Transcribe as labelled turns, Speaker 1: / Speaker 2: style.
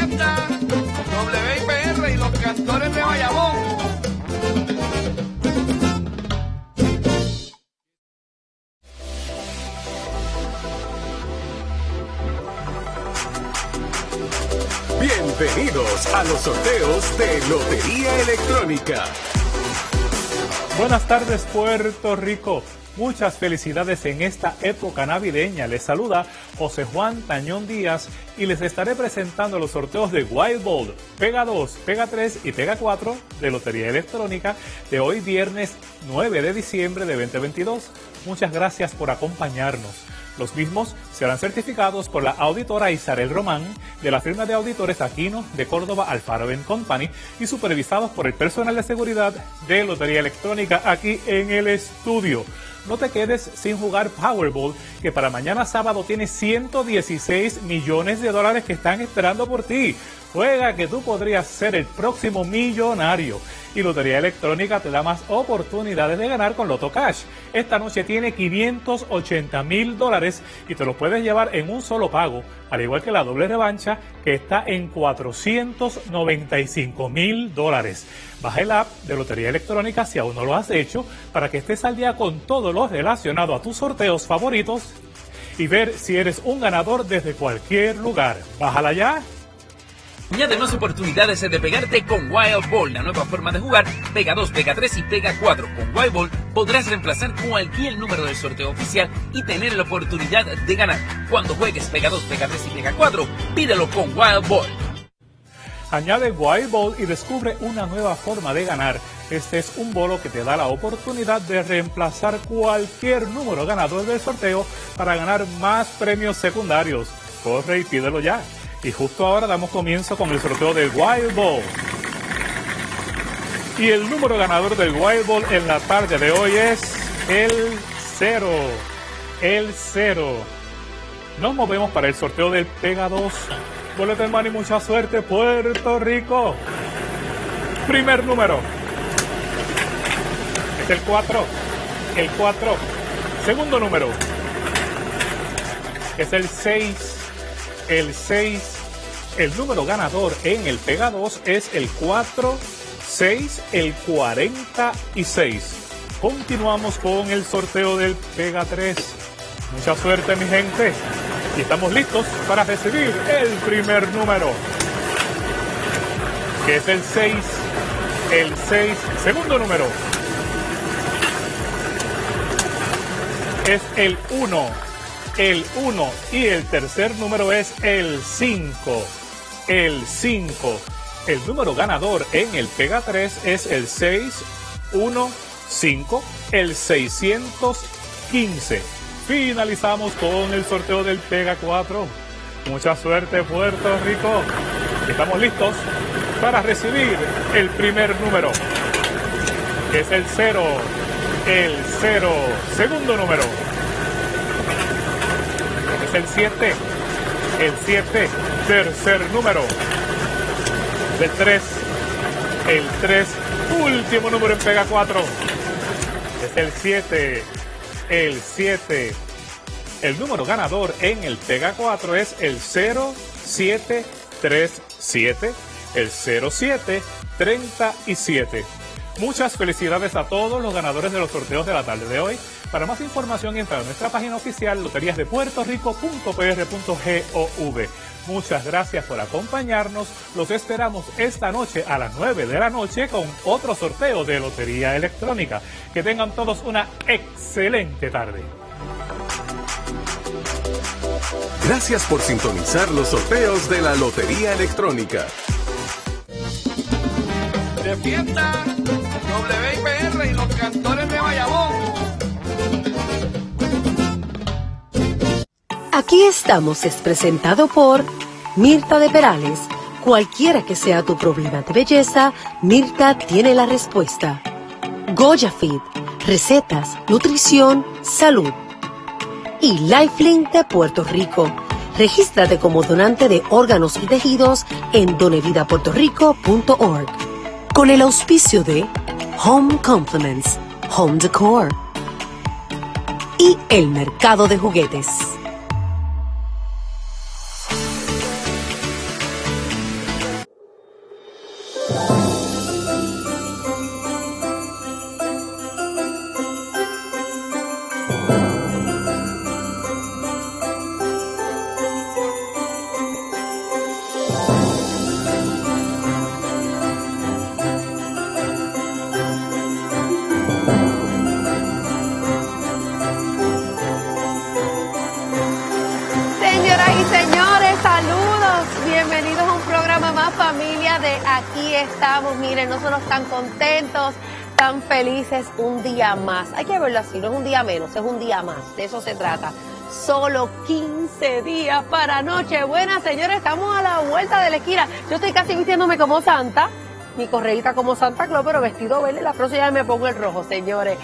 Speaker 1: WIPR y los cantores de Bayamón.
Speaker 2: Bienvenidos a los sorteos de Lotería Electrónica.
Speaker 3: Buenas tardes Puerto Rico. Muchas felicidades en esta época navideña. Les saluda José Juan Tañón Díaz y les estaré presentando los sorteos de Wild Ball, Pega 2, Pega 3 y Pega 4 de Lotería Electrónica de hoy viernes 9 de diciembre de 2022. Muchas gracias por acompañarnos. Los mismos serán certificados por la auditora Isabel Román de la firma de auditores Aquino de Córdoba Alfaro Company y supervisados por el personal de seguridad de Lotería Electrónica aquí en el estudio. No te quedes sin jugar Powerball, que para mañana sábado tiene 116 millones de dólares que están esperando por ti. Juega que tú podrías ser el próximo millonario. Y Lotería Electrónica te da más oportunidades de ganar con Loto Cash. Esta noche tiene 580 mil dólares y te lo puedes llevar en un solo pago, al igual que la doble revancha que está en 495 mil dólares. Baja el app de Lotería Electrónica si aún no lo has hecho para que estés al día con todo lo relacionado a tus sorteos favoritos y ver si eres un ganador desde cualquier lugar. Bájala ya
Speaker 4: Añade más oportunidades de pegarte con Wild Ball, la nueva forma de jugar. Pega 2, Pega 3 y Pega 4. Con Wild Ball podrás reemplazar cualquier número del sorteo oficial y tener la oportunidad de ganar. Cuando juegues Pega 2, Pega 3 y Pega 4, pídelo con Wild Ball.
Speaker 3: Añade Wild Ball y descubre una nueva forma de ganar. Este es un bolo que te da la oportunidad de reemplazar cualquier número ganador del sorteo para ganar más premios secundarios. Corre y pídelo ya. Y justo ahora damos comienzo con el sorteo del Wild Ball. Y el número ganador del Wild Ball en la tarde de hoy es el 0. El 0. Nos movemos para el sorteo del Pega 2. Boleta hermano y mucha suerte, Puerto Rico. Primer número. Es el 4. El 4. Segundo número. Es el 6 el 6. El número ganador en el Pega 2 es el 4, 6, el 46. Continuamos con el sorteo del Pega 3. Mucha suerte mi gente. Y estamos listos para recibir el primer número. Que es el 6. El 6. Segundo número. Es el 1 el 1 y el tercer número es el 5. El 5. El número ganador en el Pega 3 es el 615, el 615. Finalizamos con el sorteo del Pega 4. Mucha suerte Puerto Rico. Estamos listos para recibir el primer número. es el 0. El 0. Segundo número el 7. El 7, tercer número. El 3. El 3, último número en Pega 4. Es el 7. El 7. El número ganador en el Pega 4 es el 0737. El 0737. Muchas felicidades a todos los ganadores de los sorteos de la tarde de hoy. Para más información entra a nuestra página oficial loteríasdepuertorico.pr.gov. Muchas gracias por acompañarnos. Los esperamos esta noche a las 9 de la noche con otro sorteo de Lotería Electrónica. Que tengan todos una excelente tarde.
Speaker 2: Gracias por sintonizar los sorteos de la Lotería Electrónica.
Speaker 1: De fiesta, WIPR y los cantores
Speaker 5: Aquí estamos es presentado por Mirta de Perales. Cualquiera que sea tu problema de belleza, Mirta tiene la respuesta. Goya Feed, recetas, nutrición, salud. Y Lifelink de Puerto Rico. Regístrate como donante de órganos y tejidos en donevidapuertorico.org. Con el auspicio de Home Compliments, Home Decor y el mercado de juguetes.
Speaker 6: Aquí estamos, miren, nosotros tan contentos, tan felices, un día más. Hay que verlo así, no es un día menos, es un día más, de eso se trata. Solo 15 días para Nochebuena, señores, estamos a la vuelta de la esquina. Yo estoy casi vistiéndome como Santa, mi correíta como Santa Claus, pero vestido verde, la próxima vez me pongo el rojo, señores.